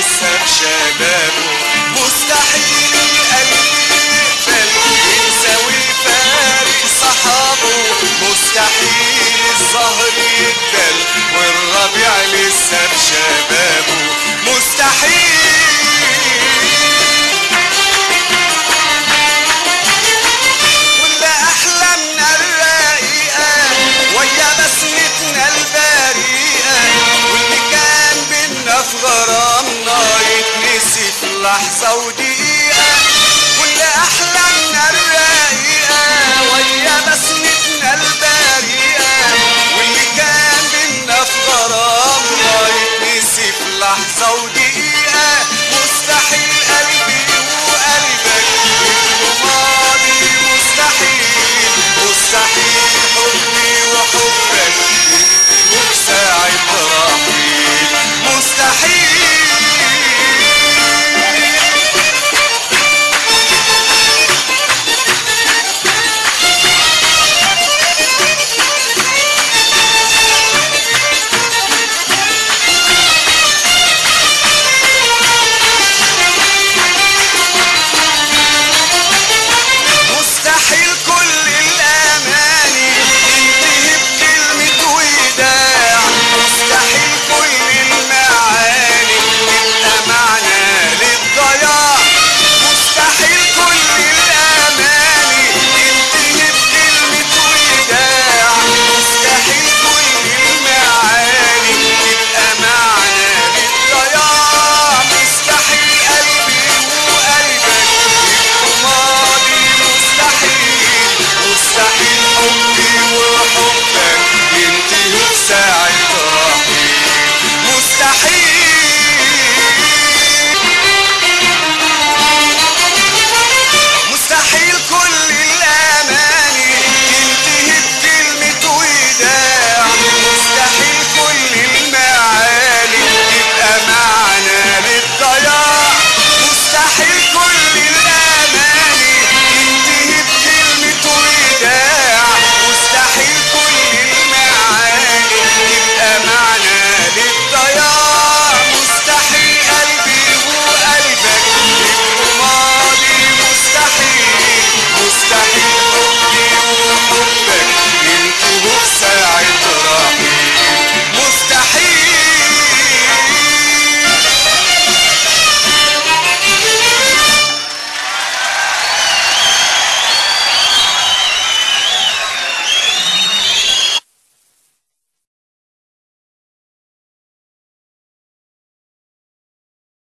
deception. في لحظه ودقيقه ولا أحلامنا الرقيقه ويا بسمتنا البريئه واللي كان بينا في غرامنا يتنسي في لحظة ودقيقة